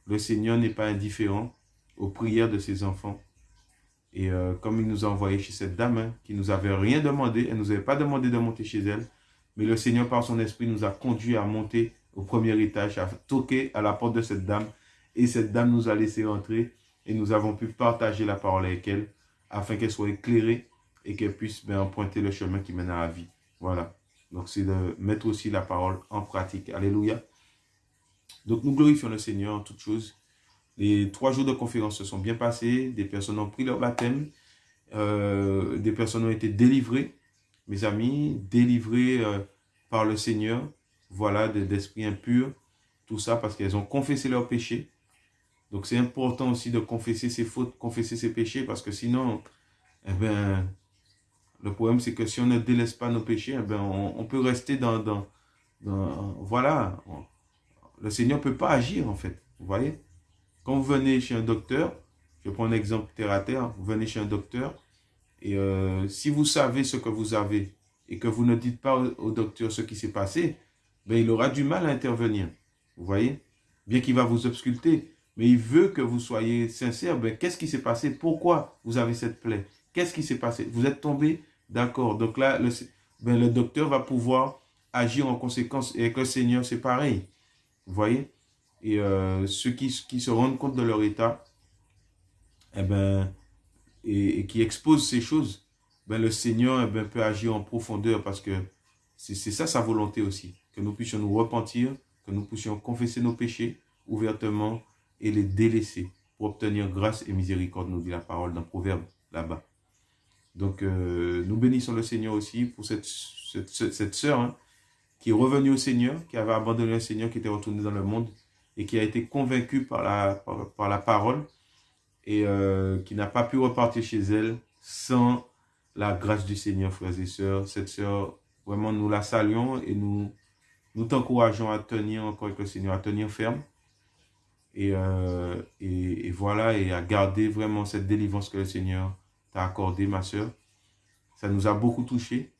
Speaker 1: le Seigneur n'est pas indifférent aux prières de ses enfants. Et euh, comme il nous a envoyé chez cette dame, hein, qui nous avait rien demandé, elle nous avait pas demandé de monter chez elle, mais le Seigneur par son esprit nous a conduit à monter au premier étage, à toquer à la porte de cette dame. Et cette dame nous a laissé entrer et nous avons pu partager la parole avec elle afin qu'elle soit éclairée et qu'elle puisse ben, emprunter le chemin qui mène à la vie. Voilà. Donc, c'est de mettre aussi la parole en pratique. Alléluia. Donc, nous glorifions le Seigneur en toutes choses. Les trois jours de conférence se sont bien passés. Des personnes ont pris leur baptême. Euh, des personnes ont été délivrées, mes amis, délivrées euh, par le Seigneur. Voilà, d'esprits impurs. Tout ça parce qu'elles ont confessé leurs péchés. Donc c'est important aussi de confesser ses fautes, confesser ses péchés, parce que sinon, eh ben, le problème c'est que si on ne délaisse pas nos péchés, eh ben, on, peut rester dans, dans, voilà, le Seigneur ne peut pas agir en fait. Vous voyez? Quand vous venez chez un docteur, je prends un exemple terre à terre, vous venez chez un docteur, et euh, si vous savez ce que vous avez, et que vous ne dites pas au, docteur ce qui s'est passé, ben, il aura du mal à intervenir. Vous voyez? Bien qu'il va vous obsculter, mais il veut que vous soyez sincère. Ben, Qu'est-ce qui s'est passé? Pourquoi vous avez cette plaie? Qu'est-ce qui s'est passé? Vous êtes tombé? D'accord. Donc là, le, ben, le docteur va pouvoir agir en conséquence. Et avec le Seigneur, c'est pareil. Vous voyez? Et euh, ceux qui, qui, se rendent compte de leur état, eh ben, et, qui exposent ces choses, ben, le Seigneur eh ben, peut agir en profondeur parce que c'est ça sa volonté aussi. Que nous puissions nous repentir, que nous puissions confesser nos péchés ouvertement et les délaisser pour obtenir grâce et miséricorde, nous dit la parole dans Proverbe là-bas. Donc, euh, nous bénissons le Seigneur aussi pour cette, cette, sœur hein, qui est revenue au Seigneur, qui avait abandonné le Seigneur, qui était retournée dans le monde et qui a été convaincue par la, par, la parole et euh, qui n'a pas pu repartir chez elle sans la grâce du Seigneur, frères et sœurs. Cette sœur, vraiment, nous la saluons et nous, nous t'encourageons à tenir encore avec le Seigneur, à tenir ferme. Et, euh, et, et, voilà, et à garder vraiment cette délivrance que le Seigneur t'a accordée, ma sœur. Ça nous a beaucoup touchés.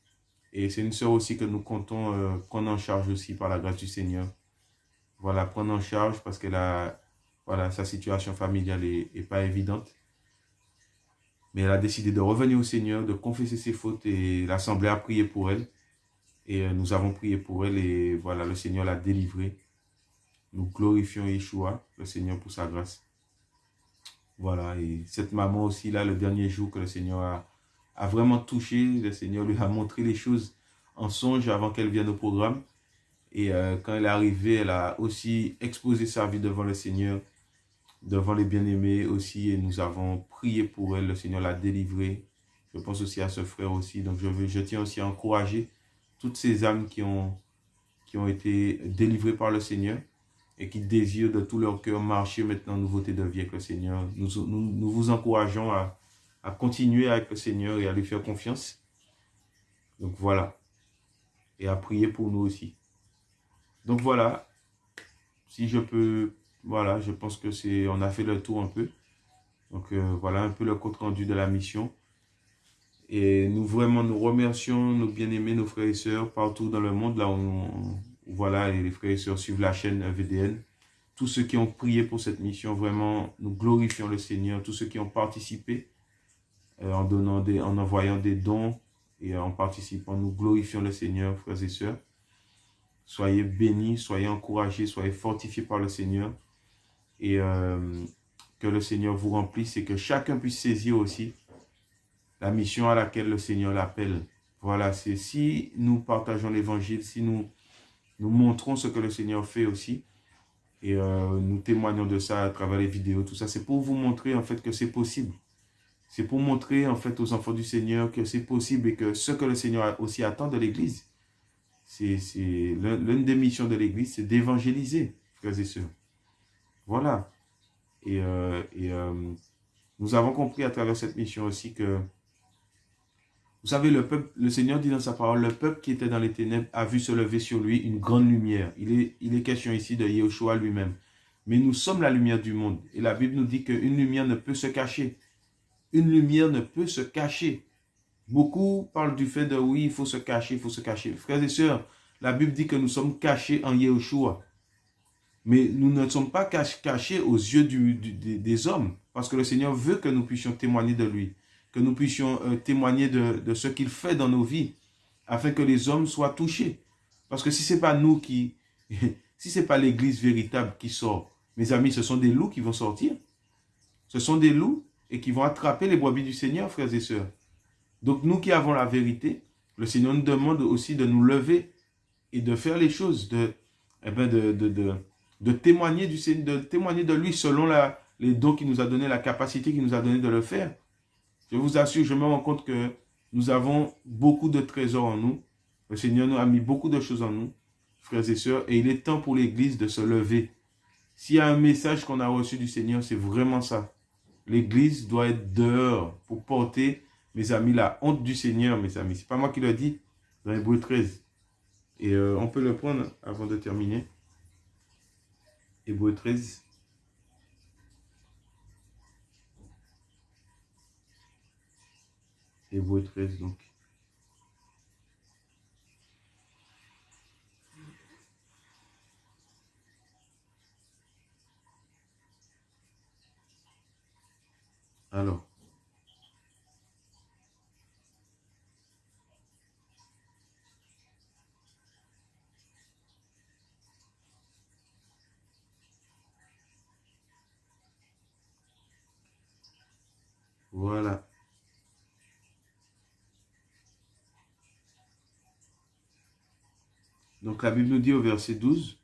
Speaker 1: Et c'est une sœur aussi que nous comptons euh, prendre en charge aussi par la grâce du Seigneur. Voilà, prendre en charge parce que voilà, sa situation familiale est, pas évidente. Mais elle a décidé de revenir au Seigneur, de confesser ses fautes et l'Assemblée a prié pour elle. Et euh, nous avons prié pour elle et voilà, le Seigneur l'a délivrée. Nous glorifions Yeshua, le Seigneur, pour sa grâce. Voilà, et cette maman aussi, là, le dernier jour que le Seigneur a, a vraiment touché. Le Seigneur lui a montré les choses en songe avant qu'elle vienne au programme. Et euh, quand elle est arrivée, elle a aussi exposé sa vie devant le Seigneur, devant les bien-aimés aussi. Et nous avons prié pour elle. Le Seigneur l'a délivrée. Je pense aussi à ce frère aussi. Donc je, veux, je tiens aussi à encourager toutes ces âmes qui ont, qui ont été délivrées par le Seigneur et qui désirent de tout leur cœur marcher maintenant en nouveauté de vie avec le Seigneur. Nous, nous, nous vous encourageons à, à continuer avec le Seigneur et à lui faire confiance. Donc voilà. Et à prier pour nous aussi. Donc voilà. Si je peux, voilà, je pense que c'est, on a fait le tour un peu. Donc euh, voilà un peu le compte rendu de la mission. Et nous vraiment nous remercions nos bien-aimés, nos frères et sœurs partout dans le monde, là où, voilà, les frères et sœurs suivent la chaîne VDN. Tous ceux qui ont prié pour cette mission, vraiment, nous glorifions le Seigneur. Tous ceux qui ont participé, euh, en, donnant en envoyant des dons et en participant. Nous glorifions le Seigneur, frères et sœurs. Soyez bénis, soyez encouragés, soyez fortifiés par le Seigneur. Et euh, que le Seigneur vous remplisse et que chacun puisse saisir aussi la mission à laquelle le Seigneur l'appelle. Voilà, c'est si nous partageons l'évangile, si nous, nous montrons ce que le Seigneur fait aussi, et euh, nous témoignons de ça à travers les vidéos, tout ça, c'est pour vous montrer en fait que c'est possible. C'est pour montrer en fait aux enfants du Seigneur que c'est possible et que ce que le Seigneur aussi attend de l'Église, c'est l'une des missions de l'Église, c'est d'évangéliser, frères et sœurs. Voilà. Et, euh, euh, nous avons compris à travers cette mission aussi que, vous savez, le Seigneur dit dans sa parole, le peuple qui était dans les ténèbres a vu se lever sur lui une grande lumière. Il est, il est question ici de Yeshua lui-même. Mais nous sommes la lumière du monde. Et la Bible nous dit qu'une lumière ne peut se cacher une lumière ne peut se cacher. Beaucoup parlent du fait de oui, il faut se cacher, il faut se cacher. Frères et sœurs, la Bible dit que nous sommes cachés en Yeshua. Mais nous ne sommes pas cachés aux yeux des hommes. Parce que le Seigneur veut que nous puissions témoigner de lui. Que nous puissions euh, témoigner de, ce qu'il fait dans nos vies. Afin que les hommes soient touchés. Parce que si ce n'est pas nous qui... si ce n'est pas l'église véritable qui sort, mes amis, ce sont des loups qui vont sortir. Ce sont des loups et qui vont attraper les brebis du Seigneur, frères et sœurs. Donc nous qui avons la vérité, le Seigneur nous demande aussi de nous lever et de faire les choses, de, eh ben de, de, de, témoigner du de témoigner de lui selon la, les dons qu'il nous a donné, la capacité qu'il nous a donné de le faire. Je vous assure, je me rends compte que nous avons beaucoup de trésors en nous. Le Seigneur nous a mis beaucoup de choses en nous, frères et sœurs, et il est temps pour l'Église de se lever. S'il y a un message qu'on a reçu du Seigneur, c'est vraiment ça. L'église doit être dehors pour porter, mes amis, la honte du Seigneur, mes amis. C'est pas moi qui le dis dans Hébreu 13. Et euh, on peut le prendre avant de terminer. Hébreu 13. Hébreu 13, donc. Alors. Voilà. Donc la Bible nous dit au verset 12,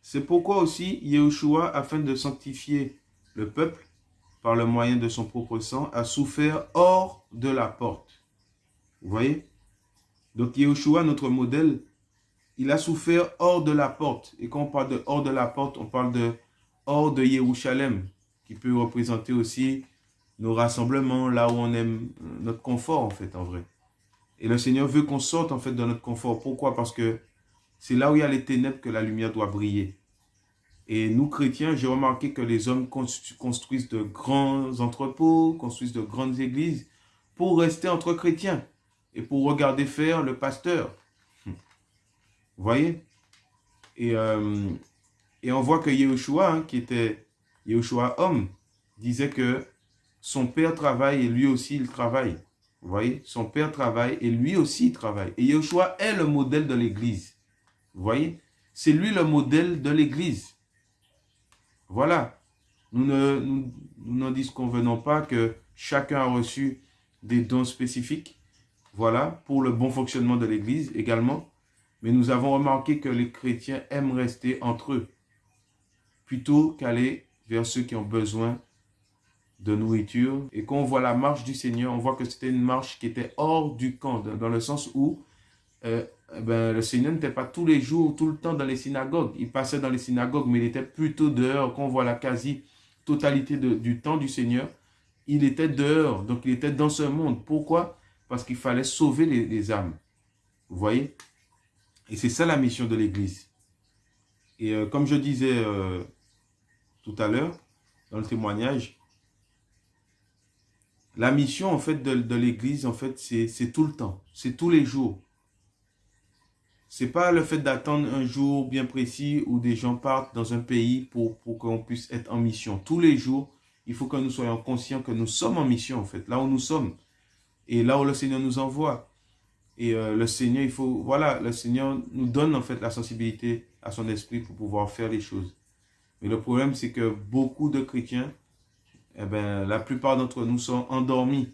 Speaker 1: c'est pourquoi aussi Yahushua, afin de sanctifier le peuple par le moyen de son propre sang, a souffert hors de la porte. Vous voyez? Donc Yahushua, notre modèle, il a souffert hors de la porte. Et quand on parle de hors de la porte, on parle de hors de Yerushalem, qui peut représenter aussi nos rassemblements, là où on aime notre confort en fait, en vrai. Et le Seigneur veut qu'on sorte en fait de notre confort. Pourquoi? Parce que c'est là où il y a les ténèbres que la lumière doit briller. Et nous, chrétiens, j'ai remarqué que les hommes construisent de grands entrepôts, construisent de grandes églises pour rester entre chrétiens et pour regarder faire le pasteur. Vous voyez? Et, euh, et on voit que Yehoshua, hein, qui était Yehoshua homme, disait que son père travaille et lui aussi il travaille. Vous voyez, son père travaille et lui aussi il travaille. Et Yehoshua est le modèle de l'église. Vous voyez, c'est lui le modèle de l'église. Voilà. Nous ne nous, n'en disconvenons pas que chacun a reçu des dons spécifiques. Voilà, pour le bon fonctionnement de l'église également. Mais nous avons remarqué que les chrétiens aiment rester entre eux plutôt qu'aller vers ceux qui ont besoin de nourriture. Et quand on voit la marche du Seigneur, on voit que c'était une marche qui était hors du camp, dans le sens où euh, eh ben, le Seigneur n'était pas tous les jours, tout le temps dans les synagogues. Il passait dans les synagogues, mais il était plutôt dehors. Quand on voit la quasi-totalité du temps du Seigneur, il était dehors. Donc, il était dans ce monde. Pourquoi? Parce qu'il fallait sauver les, âmes. Vous voyez? Et c'est ça la mission de l'Église. Et euh, comme je disais euh, tout à l'heure, dans le témoignage, la mission, en fait, de, l'Église, en fait, c'est tout le temps. C'est tous les jours. C'est pas le fait d'attendre un jour bien précis où des gens partent dans un pays pour, pour qu'on puisse être en mission. Tous les jours, il faut que nous soyons conscients que nous sommes en mission, en fait, là où nous sommes. Et là où le Seigneur nous envoie. Et euh, le Seigneur, il faut, voilà, le Seigneur nous donne, en fait, la sensibilité à son esprit pour pouvoir faire les choses. Mais le problème, c'est que beaucoup de chrétiens, eh ben, la plupart d'entre nous sont endormis.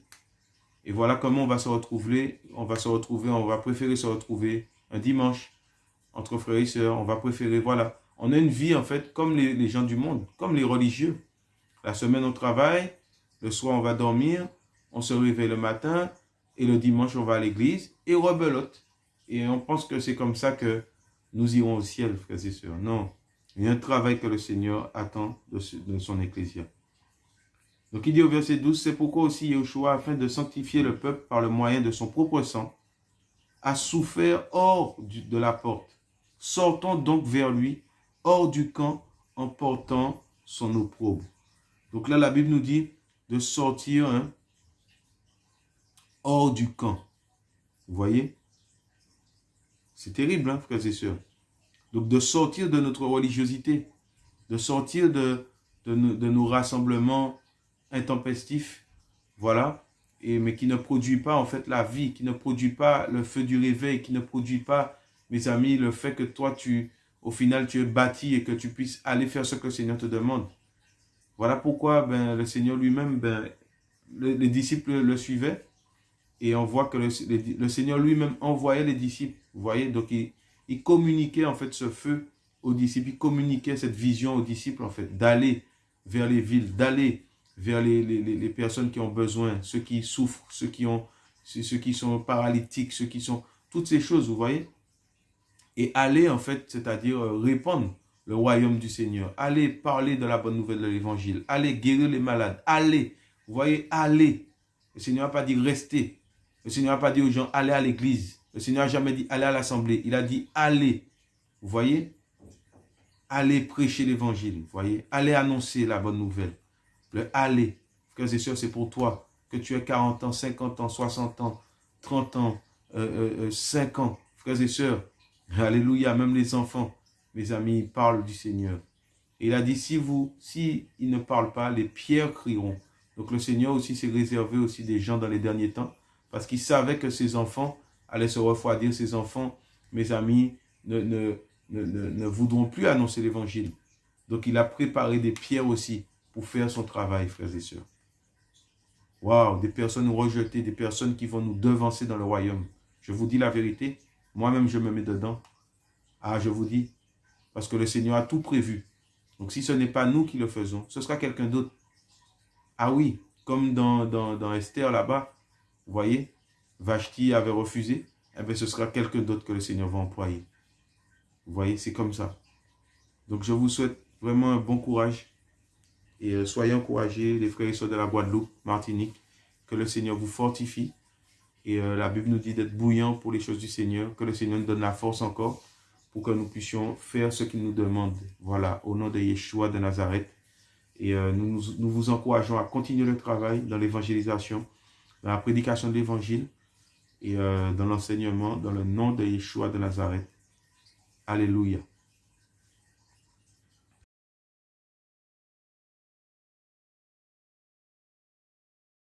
Speaker 1: Et voilà comment on va se retrouver, on va se retrouver, on va préférer se retrouver un dimanche, entre frères et sœurs, on va préférer, voilà. On a une vie, en fait, comme les, gens du monde, comme les religieux. La semaine, on travaille, le soir, on va dormir, on se réveille le matin, et le dimanche, on va à l'église, et rebelote. Et on pense que c'est comme ça que nous irons au ciel, frères et sœurs. Non, il y a un travail que le Seigneur attend de, son ecclésia. Donc il dit au verset 12, c'est pourquoi aussi Yeshua, afin de sanctifier le peuple par le moyen de son propre sang, a souffert hors de la porte. Sortons donc vers lui, hors du camp, en portant son opprobre. Donc là, la Bible nous dit de sortir hein, hors du camp. Vous voyez? C'est terrible, hein, frères et sœurs. Donc de sortir de notre religiosité, de sortir de, de, de nos rassemblements intempestifs, voilà, mais qui ne produit pas en fait la vie, qui ne produit pas le feu du réveil, qui ne produit pas, mes amis, le fait que toi, tu, au final, tu es bâti et que tu puisses aller faire ce que le Seigneur te demande. Voilà pourquoi ben, le Seigneur lui-même, ben, les disciples le suivaient et on voit que le, Seigneur lui-même envoyait les disciples. Vous voyez, donc il communiquait en fait ce feu aux disciples, il communiquait cette vision aux disciples en fait, d'aller vers les villes, d'aller vers les, personnes qui ont besoin, ceux qui souffrent, ceux qui, ont, ceux qui sont paralytiques, ceux qui sont... Toutes ces choses, vous voyez? Et aller, en fait, c'est-à-dire euh, répandre le royaume du Seigneur. Aller parler de la bonne nouvelle de l'évangile. Aller guérir les malades. Aller. Vous voyez, aller. Le Seigneur n'a pas dit rester. Le Seigneur n'a pas dit aux gens, allez à l'église. Le Seigneur n'a jamais dit allez à l'assemblée. Il a dit allez. Vous voyez? Allez prêcher l'évangile. Vous voyez? Allez annoncer la bonne nouvelle. Le allez. Frères et sœurs, c'est pour toi. Que tu aies 40 ans, 50 ans, 60 ans, 30 ans, 5 euh, euh, ans. Frères et sœurs, alléluia, même les enfants, mes amis, parlent du Seigneur. Il a dit, si vous, si ils ne parlent pas, les pierres crieront. Donc le Seigneur aussi s'est réservé aussi des gens dans les derniers temps, parce qu'il savait que ses enfants allaient se refroidir, ses enfants, mes amis, ne, ne, ne, ne voudront plus annoncer l'évangile. Donc il a préparé des pierres aussi pour faire son travail, frères et sœurs. Waouh, des personnes rejetées, des personnes qui vont nous devancer dans le royaume. Je vous dis la vérité, moi-même je me mets dedans. Ah, je vous dis, parce que le Seigneur a tout prévu. Donc si ce n'est pas nous qui le faisons, ce sera quelqu'un d'autre. Ah oui, comme dans, dans, Esther là-bas, vous voyez, Vashti avait refusé, eh bien ce sera quelqu'un d'autre que le Seigneur va employer. Vous voyez, c'est comme ça. Donc je vous souhaite vraiment un bon courage. Et euh, soyez encouragés, les frères et sœurs de la Guadeloupe, Martinique, que le Seigneur vous fortifie. Et euh, la Bible nous dit d'être bouillant pour les choses du Seigneur, que le Seigneur nous donne la force encore pour que nous puissions faire ce qu'il nous demande. Voilà, au nom de Yeshua de Nazareth. Et euh, nous, nous, vous encourageons à continuer le travail dans l'évangélisation, dans la prédication de l'évangile et dans l'enseignement, dans le nom de Yeshua de Nazareth. Alléluia.